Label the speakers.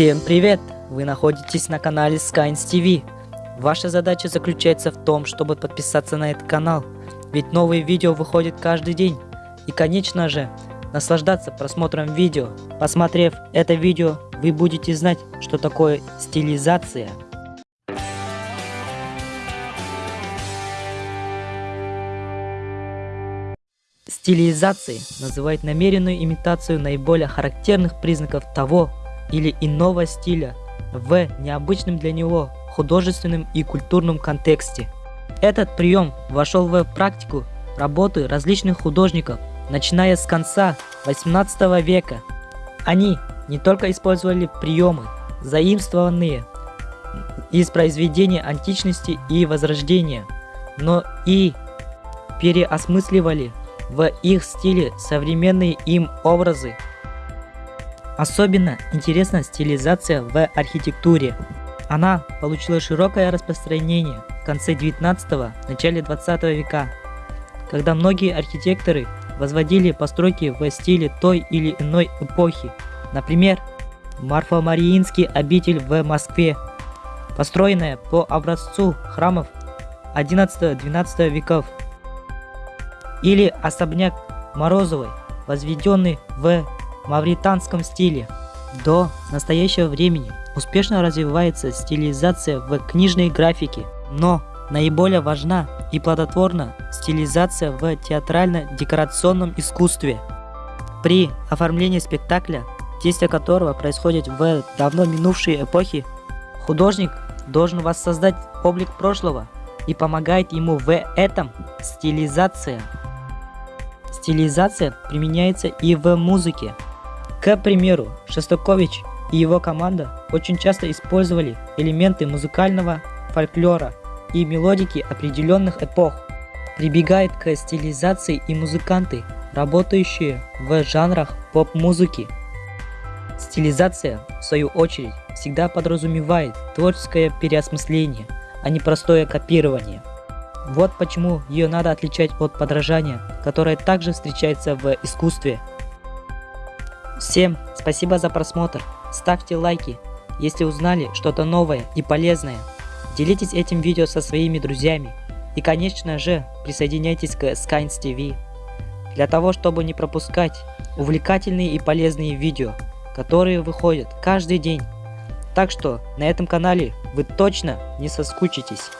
Speaker 1: Всем привет! Вы находитесь на канале Skynes TV. Ваша задача заключается в том, чтобы подписаться на этот канал, ведь новые видео выходят каждый день. И конечно же, наслаждаться просмотром видео. Посмотрев это видео, вы будете знать, что такое стилизация. Стилизацией называют намеренную имитацию наиболее характерных признаков того или иного стиля в необычном для него художественном и культурном контексте. Этот прием вошел в практику работы различных художников, начиная с конца 18 века. Они не только использовали приемы, заимствованные из произведений античности и возрождения, но и переосмысливали в их стиле современные им образы. Особенно интересна стилизация в архитектуре. Она получила широкое распространение в конце 19 начале 20 века, когда многие архитекторы возводили постройки в стиле той или иной эпохи. Например, Марфа-Мариинский обитель в Москве, построенная по образцу храмов 11-12 веков, или особняк Морозовой, возведенный в мавританском стиле. До настоящего времени успешно развивается стилизация в книжной графике, но наиболее важна и плодотворна стилизация в театрально-декорационном искусстве. При оформлении спектакля, действие которого происходит в давно минувшей эпохе, художник должен воссоздать облик прошлого и помогает ему в этом стилизация. Стилизация применяется и в музыке. К примеру, Шостакович и его команда очень часто использовали элементы музыкального фольклора и мелодики определенных эпох. Прибегают к стилизации и музыканты, работающие в жанрах поп-музыки. Стилизация, в свою очередь, всегда подразумевает творческое переосмысление, а не простое копирование. Вот почему ее надо отличать от подражания, которое также встречается в искусстве. Всем спасибо за просмотр, ставьте лайки, если узнали что-то новое и полезное. Делитесь этим видео со своими друзьями и конечно же присоединяйтесь к Skynes TV. Для того чтобы не пропускать увлекательные и полезные видео, которые выходят каждый день. Так что на этом канале вы точно не соскучитесь.